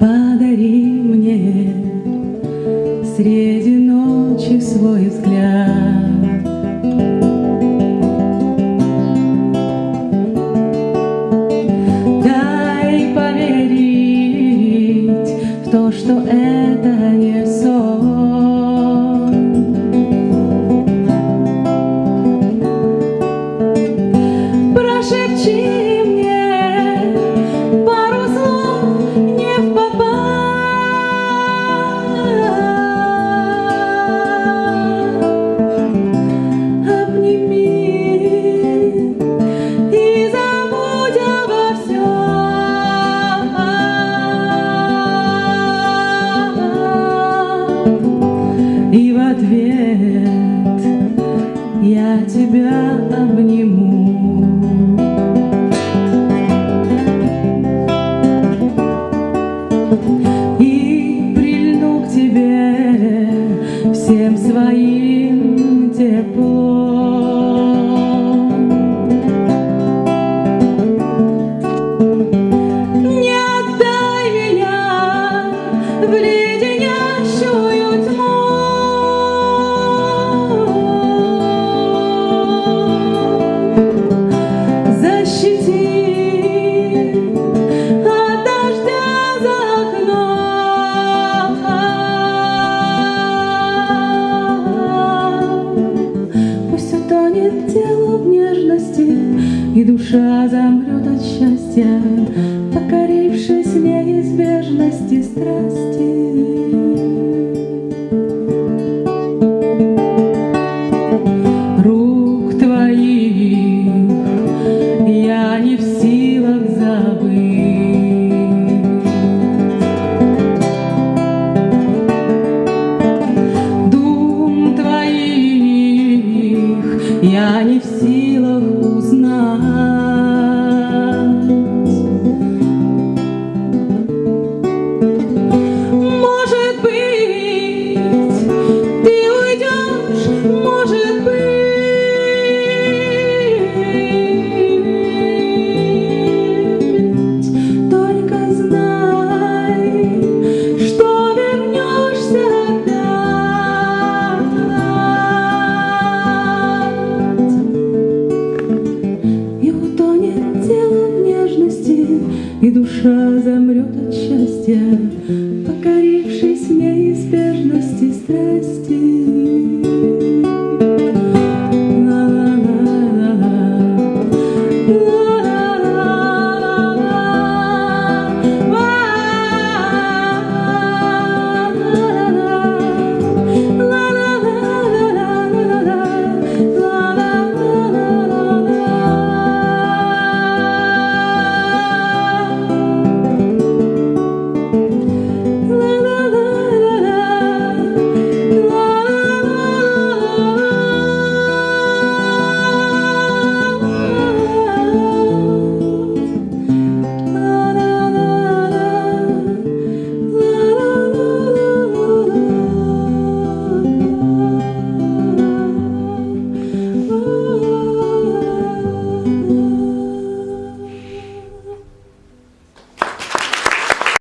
Подари мне среди ночи свой взгляд. Я тебя обниму. И прильну к тебе всем своим теплом. Не отдай меня в леденящую Утонет тело в нежности, И душа замрет от счастья, Покорившись неизбежности страсти. Я не в силах и душа замрет от счастья, покорившись неизбежности страсти.